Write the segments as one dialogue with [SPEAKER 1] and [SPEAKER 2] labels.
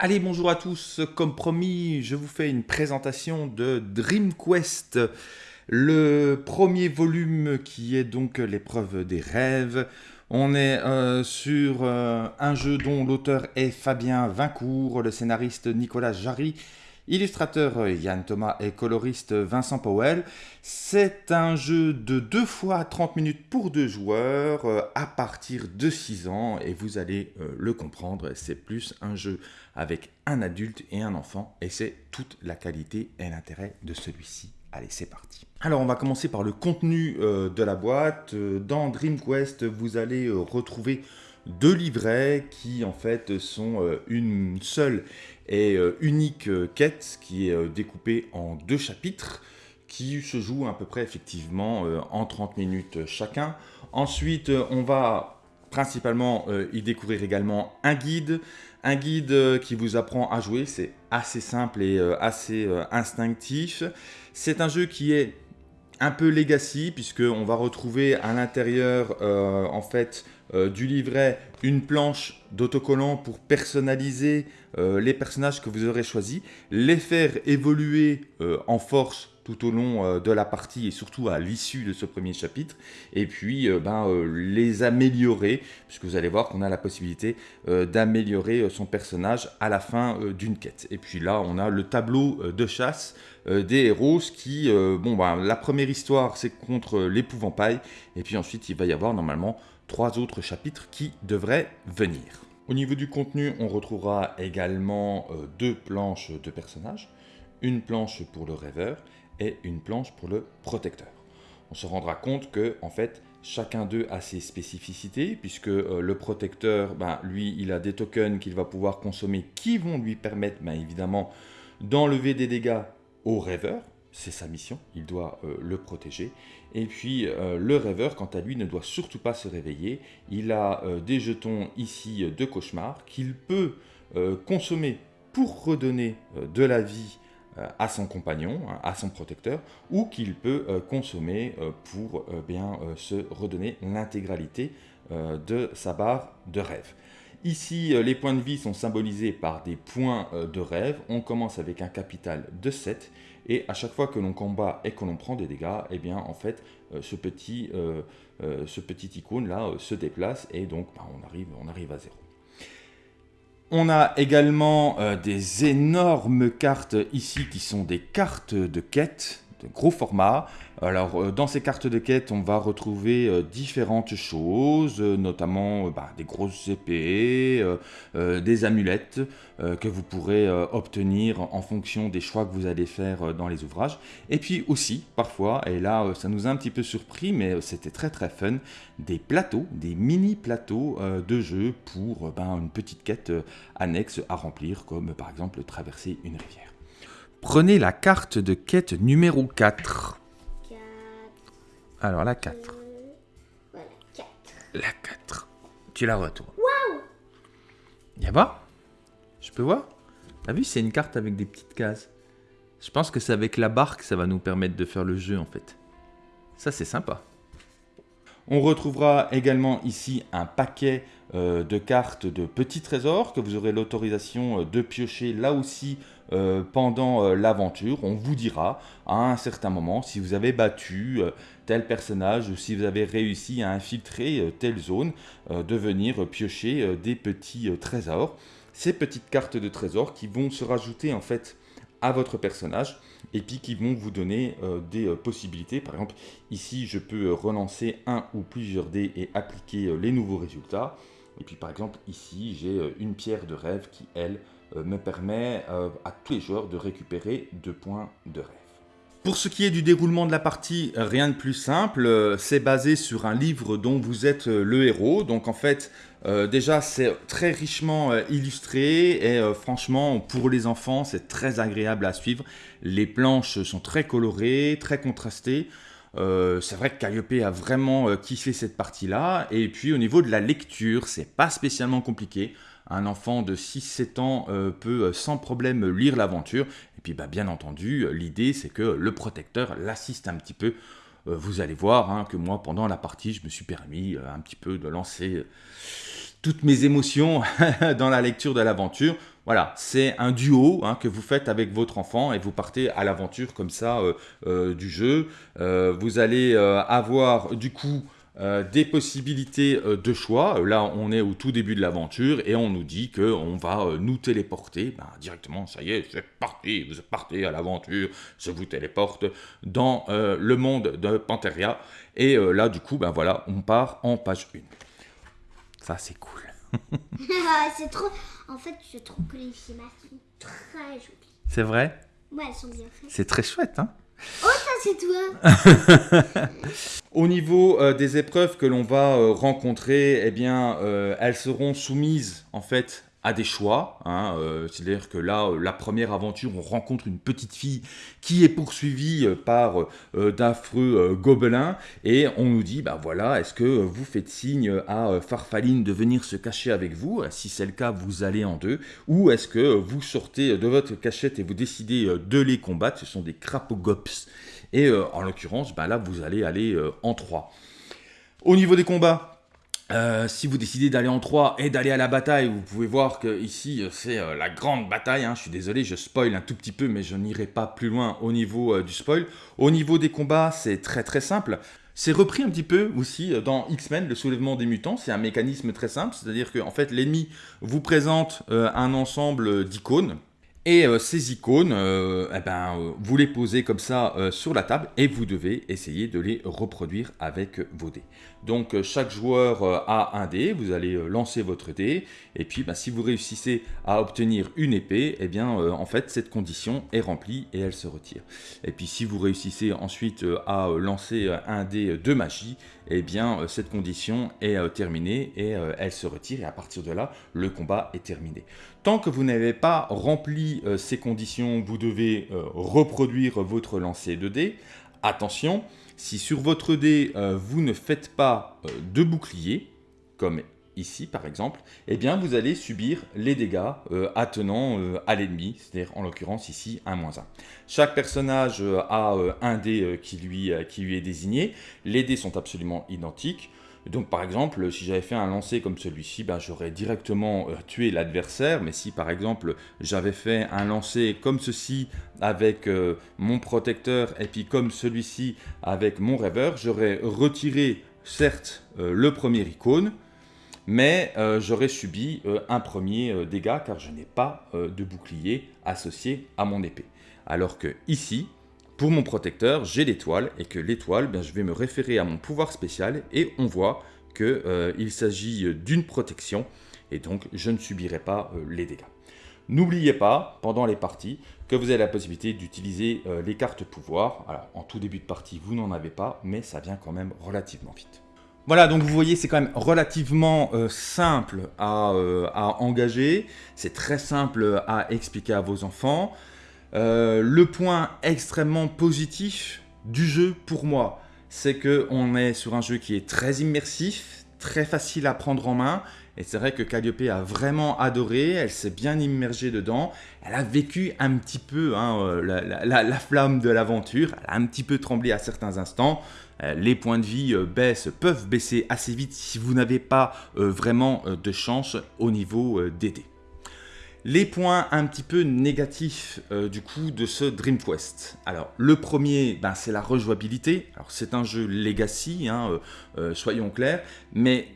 [SPEAKER 1] Allez, bonjour à tous. Comme promis, je vous fais une présentation de Dream Quest, le premier volume qui est donc l'épreuve des rêves. On est euh, sur euh, un jeu dont l'auteur est Fabien Vincourt, le scénariste Nicolas Jarry, illustrateur Yann Thomas et coloriste Vincent Powell. C'est un jeu de 2 fois 30 minutes pour deux joueurs euh, à partir de 6 ans et vous allez le comprendre, c'est plus un jeu avec un adulte et un enfant, et c'est toute la qualité et l'intérêt de celui-ci. Allez, c'est parti. Alors, on va commencer par le contenu euh, de la boîte. Euh, dans Dream Quest, vous allez euh, retrouver deux livrets qui, en fait, sont une seule et unique quête qui est découpée en deux chapitres qui se jouent à peu près, effectivement, en 30 minutes chacun. Ensuite, on va principalement y découvrir également un guide, un guide euh, qui vous apprend à jouer, c'est assez simple et euh, assez euh, instinctif. C'est un jeu qui est un peu legacy puisqu'on va retrouver à l'intérieur en fait du livret une planche d'autocollant pour personnaliser les personnages que vous aurez choisis, les faire évoluer en force tout au long euh, de la partie et surtout à l'issue de ce premier chapitre, et puis euh, ben, euh, les améliorer, puisque vous allez voir qu'on a la possibilité d'améliorer son personnage à la fin d'une quête. Et puis là, on a le tableau de chasse des héros, qui, bon, ben, la première histoire, c'est contre l'épouvantail, et puis ensuite, il va y avoir normalement trois autres chapitres qui devraient venir. Au niveau du contenu, on retrouvera également deux planches de personnages, une planche pour le rêveur et une planche pour le protecteur. On se rendra compte que en fait chacun d'eux a ses spécificités puisque euh, le protecteur, ben, lui, il a des tokens qu'il va pouvoir consommer qui vont lui permettre ben, évidemment d'enlever des dégâts au rêveur. C'est sa mission, il doit euh, le protéger. Et puis euh, le rêveur, quant à lui, ne doit surtout pas se réveiller. Il a des jetons ici de cauchemar qu'il peut consommer pour redonner de la vie euh, à son compagnon, à son protecteur, ou qu'il peut euh, consommer euh, pour bien se redonner l'intégralité de sa barre de rêve. Ici, les points de vie sont symbolisés par des points de rêve. On commence avec un capital de 7 et à chaque fois que l'on combat et que l'on prend des dégâts, eh bien en fait ce petit, ce petit icône là se déplace et donc bah, on, arrive, on arrive à 0. On a également euh, des énormes cartes ici qui sont des cartes de quête gros format. Alors, euh, dans ces cartes de quête, on va retrouver euh, différentes choses, euh, notamment bah, des grosses épées, des amulettes que vous pourrez obtenir en fonction des choix que vous allez faire dans les ouvrages. Et puis aussi, parfois, et là, ça nous a un petit peu surpris, mais c'était très très fun, des plateaux, des mini plateaux de jeu pour ben, une petite quête annexe à remplir, comme par exemple traverser une rivière. Prenez la carte de quête numéro 4. 4. Alors la 4. Euh, voilà, 4. La 4. Tu la toi. Waouh Y'a voir Je peux voir T'as vu, c'est une carte avec des petites cases. Je pense que c'est avec la barque ça va nous permettre de faire le jeu en fait. Ça c'est sympa. On retrouvera également ici un paquet euh, de cartes de petits trésors que vous aurez l'autorisation euh, de piocher là aussi euh, pendant l'aventure. On vous dira à un certain moment si vous avez battu tel personnage ou si vous avez réussi à infiltrer telle zone, de venir piocher des petits trésors. Ces petites cartes de trésors qui vont se rajouter en fait à votre personnage et puis qui vont vous donner euh, des euh, possibilités. Par exemple, ici, je peux euh, relancer un ou plusieurs dés et appliquer les nouveaux résultats. Et puis, par exemple, ici, j'ai une pierre de rêve qui, elle, me permet à tous les joueurs de récupérer deux points de rêve. Pour ce qui est du déroulement de la partie, rien de plus simple, c'est basé sur un livre dont vous êtes le héros, donc en fait euh, déjà, c'est très richement euh, illustré et euh, franchement, pour les enfants, c'est très agréable à suivre. Les planches sont très colorées, très contrastées. C'est vrai que Calliope a vraiment kiffé cette partie-là. Et puis au niveau de la lecture, c'est pas spécialement compliqué. Un enfant de 6-7 ans peut sans problème lire l'aventure. Et puis bah, bien entendu, l'idée c'est que le protecteur l'assiste un petit peu vous allez voir hein, que moi, pendant la partie, je me suis permis un petit peu de lancer toutes mes émotions dans la lecture de l'aventure. Voilà, c'est un duo hein, que vous faites avec votre enfant et vous partez à l'aventure comme ça euh, euh, du jeu. Euh, vous allez avoir du coup des possibilités de choix. Là, on est au tout début de l'aventure et on nous dit qu'on va nous téléporter ben, directement. Ça y est, c'est parti, vous partez à l'aventure, je vous téléporte dans le monde de Panteria. Et là, du coup, ben voilà, on part en page 1. Ça, c'est cool.
[SPEAKER 2] c'est trop. En fait, je trouve que les schémas sont très jolis.
[SPEAKER 1] C'est vrai?
[SPEAKER 2] Ouais, elles sont bien faites.
[SPEAKER 1] C'est très chouette, hein?
[SPEAKER 2] Oh, ça, c'est toi
[SPEAKER 1] Au niveau euh, des épreuves que l'on va euh, rencontrer, eh bien, euh, elles seront soumises, en fait, à des choix. Hein, euh, C'est-à-dire que là, euh, la première aventure, on rencontre une petite fille qui est poursuivie euh, par d'affreux gobelins et on nous dit, bah voilà, est-ce que vous faites signe à Farfaline de venir se cacher avec vous? Si c'est le cas, vous allez en deux. Ou est-ce que vous sortez de votre cachette et vous décidez de les combattre? Ce sont des crapogops. Et en l'occurrence, bah là, vous allez aller en trois. Au niveau des combats, euh, si vous décidez d'aller en 3 et d'aller à la bataille, vous pouvez voir que ici euh, c'est euh, la grande bataille. Hein. Je suis désolé, je spoil un tout petit peu, mais je n'irai pas plus loin au niveau du spoil. Au niveau des combats, c'est très très simple. C'est repris un petit peu aussi dans X-Men, le soulèvement des mutants. C'est un mécanisme très simple, c'est-à-dire que fait l'ennemi vous présente un ensemble d'icônes et euh, ces icônes, euh, eh ben, euh, vous les posez comme ça sur la table et vous devez essayer de les reproduire avec vos dés. Donc chaque joueur a un dé, vous allez lancer votre dé, et puis bah, si vous réussissez à obtenir une épée, eh bien en fait cette condition est remplie et elle se retire. Et puis si vous réussissez ensuite à lancer un dé de magie, eh bien cette condition est terminée et elle se retire et à partir de là le combat est terminé. Tant que vous n'avez pas rempli euh, ces conditions, vous devez euh, reproduire votre lancer de dés. Attention, si sur votre dé, euh, vous ne faites pas de bouclier, comme ici par exemple, eh bien vous allez subir les dégâts attenant à l'ennemi, c'est-à-dire en l'occurrence ici un moins 1. Chaque personnage a un dé qui lui est désigné, les dés sont absolument identiques, donc par exemple, si j'avais fait un lancer comme celui-ci, ben, j'aurais directement euh, tué l'adversaire, mais si par exemple j'avais fait un lancer comme ceci avec euh, mon protecteur et puis comme celui-ci avec mon rêveur, j'aurais retiré certes euh, le premier icône, mais j'aurais subi un premier dégât car je n'ai pas de bouclier associé à mon épée. Alors que ici, pour mon protecteur, j'ai l'étoile, et que l'étoile, ben, je vais me référer à mon pouvoir spécial, et on voit qu'il euh, s'agit d'une protection, et donc je ne subirai pas euh, les dégâts. N'oubliez pas, pendant les parties, que vous avez la possibilité d'utiliser euh, les cartes pouvoir. Alors, en tout début de partie, vous n'en avez pas, mais ça vient quand même relativement vite. Voilà, donc vous voyez, c'est quand même relativement simple à engager. C'est très simple à expliquer à vos enfants. Euh, le point extrêmement positif du jeu pour moi, c'est que on est sur un jeu qui est très immersif, très facile à prendre en main. Et c'est vrai que Calliope a vraiment adoré, elle s'est bien immergée dedans, elle a vécu un petit peu hein, euh, la, flamme de l'aventure, elle a un petit peu tremblé à certains instants, euh, les points de vie baissent, peuvent baisser assez vite si vous n'avez pas vraiment de chance au niveau des dés. Les points un petit peu négatifs euh, du coup de ce Dream Quest. Alors le premier, ben, c'est la rejouabilité. Alors c'est un jeu legacy, hein, euh, euh, soyons clairs, mais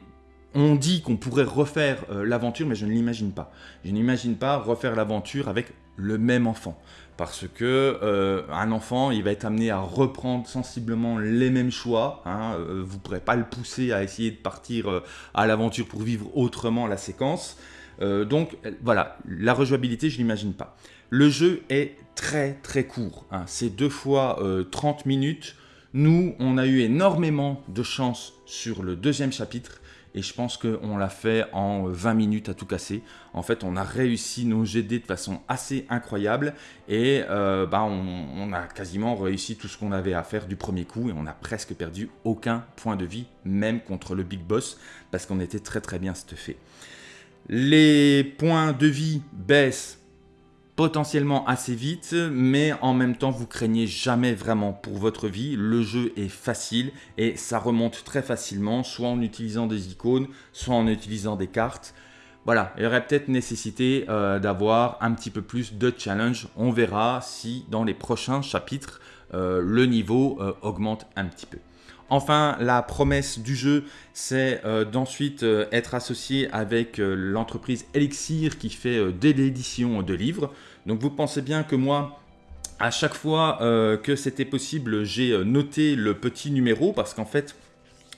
[SPEAKER 1] on dit qu'on pourrait refaire l'aventure, mais je ne l'imagine pas. Je n'imagine pas refaire l'aventure avec le même enfant. Parce que un enfant, il va être amené à reprendre sensiblement les mêmes choix. Hein, vous ne pourrez pas le pousser à essayer de partir à l'aventure pour vivre autrement la séquence. Euh, donc voilà, la rejouabilité, je l'imagine pas. Le jeu est très très court, hein. c'est deux fois 30 euh, minutes. Nous, on a eu énormément de chance sur le deuxième chapitre et je pense qu'on l'a fait en 20 minutes à tout casser. En fait, on a réussi nos GD de façon assez incroyable et euh, bah, on, a quasiment réussi tout ce qu'on avait à faire du premier coup et on a presque perdu aucun point de vie, même contre le Big Boss, parce qu'on était très très bien stuffé. Les points de vie baissent potentiellement assez vite, mais en même temps, vous craignez jamais vraiment pour votre vie. Le jeu est facile et ça remonte très facilement, soit en utilisant des icônes, soit en utilisant des cartes. voilà, il y aurait peut-être nécessité d'avoir un petit peu plus de challenge. On verra si dans les prochains chapitres, le niveau augmente un petit peu. Enfin, la promesse du jeu, c'est d'ensuite être associé avec l'entreprise Elixir qui fait dès l'édition de livres. Donc vous pensez bien que moi, à chaque fois euh, que c'était possible, j'ai euh, noté le petit numéro parce qu'en fait,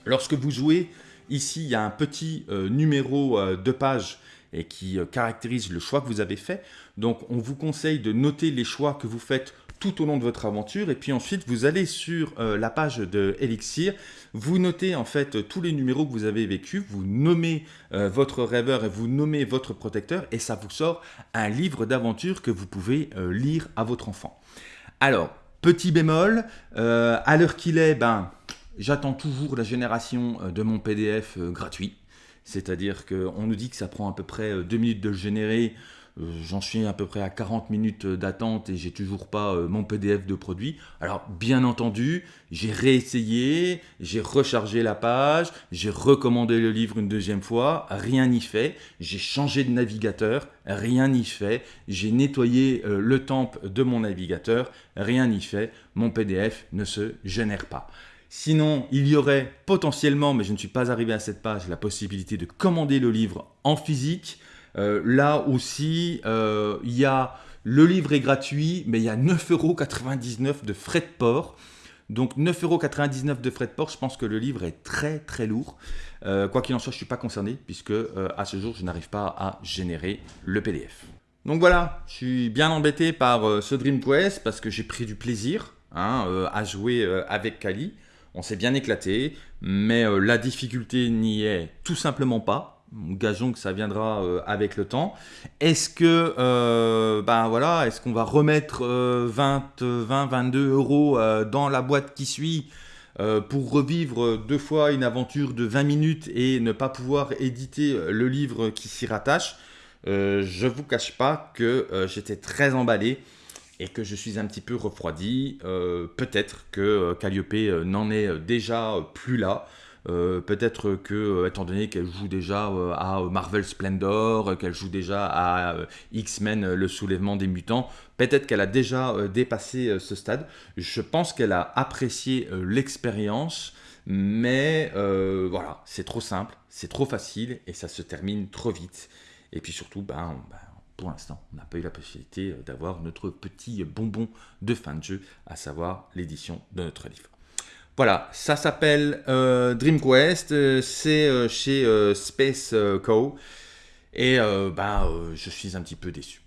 [SPEAKER 1] lorsque vous jouez, ici, il y a un petit euh, numéro de page et qui caractérise le choix que vous avez fait. Donc, on vous conseille de noter les choix que vous faites tout au long de votre aventure. Et puis ensuite, vous allez sur euh, la page de Elixir, vous notez en fait tous les numéros que vous avez vécus, vous nommez euh, votre rêveur et vous nommez votre protecteur et ça vous sort un livre d'aventure que vous pouvez euh, lire à votre enfant. Alors, petit bémol, à l'heure qu'il est, ben, j'attends toujours la génération de mon PDF gratuit. C'est-à-dire qu'on nous dit que ça prend à peu près deux minutes de le générer. Euh, j'en suis à peu près à 40 minutes d'attente et j'ai toujours pas euh, mon PDF de produit. Alors bien entendu, j'ai réessayé, j'ai rechargé la page, j'ai recommandé le livre une deuxième fois, rien n'y fait. J'ai changé de navigateur, rien n'y fait. J'ai nettoyé euh, le temple de mon navigateur, rien n'y fait. Mon PDF ne se génère pas. Sinon, il y aurait potentiellement, mais je ne suis pas arrivé à cette page, la possibilité de commander le livre en physique. Euh, là aussi, euh, il y a le livre est gratuit, mais il y a 9,99€ de frais de port. Donc 9,99€ de frais de port, je pense que le livre est très très lourd. Euh, quoi qu'il en soit, je ne suis pas concerné puisque à ce jour, je n'arrive pas à générer le PDF. Donc voilà, je suis bien embêté par ce Dream Quest parce que j'ai pris du plaisir hein, à jouer avec Kali. On s'est bien éclaté, mais la difficulté n'y est tout simplement pas. Gageons que ça viendra euh, avec le temps. Est-ce que, euh, ben voilà, est-ce qu'on va remettre 20, 20, 22 euros euh, dans la boîte qui suit pour revivre deux fois une aventure de 20 minutes et ne pas pouvoir éditer le livre qui s'y rattache? Je vous cache pas que j'étais très emballé et que je suis un petit peu refroidi. Peut-être que Calliope n'en est déjà plus là. Euh, peut-être que, euh, étant donné qu'elle joue déjà euh, à Marvel Splendor, qu'elle joue déjà à X-Men, le soulèvement des mutants, peut-être qu'elle a déjà dépassé ce stade. Je pense qu'elle a apprécié l'expérience, mais voilà, c'est trop simple, c'est trop facile et ça se termine trop vite. Et puis surtout, ben, ben pour l'instant, on n'a pas eu la possibilité d'avoir notre petit bonbon de fin de jeu, à savoir l'édition de notre livre. Voilà, ça s'appelle euh, Dream Quest, euh, c'est euh, chez Space Co. Et bah, je suis un petit peu déçu.